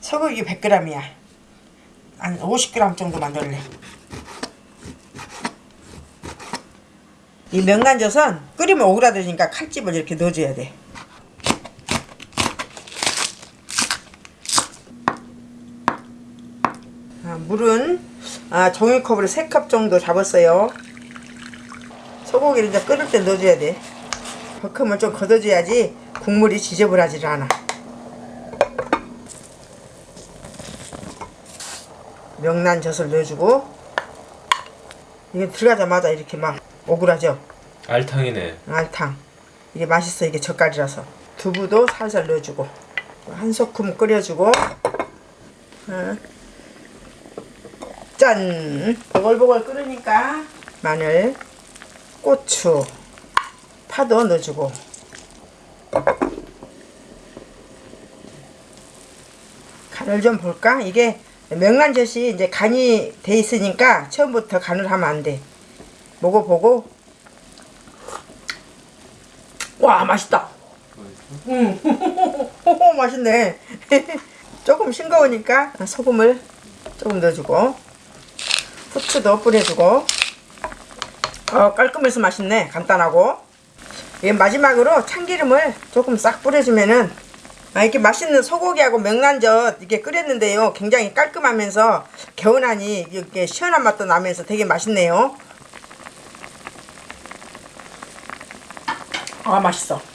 소고기 100g이야. 한 50g 정도 만들래. 이 명란젓은 끓이면 오그라들으니까 칼집을 이렇게 넣어줘야 돼. 아, 물은 아, 종이컵으로 3컵 정도 잡았어요. 소고기를 이제 끓을 때 넣어줘야 돼. 버큼을 좀 걷어줘야지 국물이 지저분하지 않아. 명란젓을 넣어주고 이게 들어가자마자 이렇게 막 오그라져. 알탕이네. 알탕. 이게 맛있어 이게 젓갈이라서. 두부도 살살 넣어주고 한 소금 끓여주고 어. 짠! 보글보글 끓으니까 마늘, 고추, 파도 넣어주고 간을 좀 볼까? 이게 명란젓이 이제 간이 돼 있으니까 처음부터 간을 하면 안 돼. 먹어보고 와 맛있다. 음, 맛있네. 조금 싱거우니까 소금을 조금 넣어주고 후추도 뿌려주고 어, 깔끔해서 맛있네. 간단하고 이 마지막으로 참기름을 조금 싹 뿌려주면은 아, 이렇게 맛있는 소고기하고 명란젓 이렇게 끓였는데요. 굉장히 깔끔하면서 개운하니 이렇게 시원한 맛도 나면서 되게 맛있네요. 아 맛있어.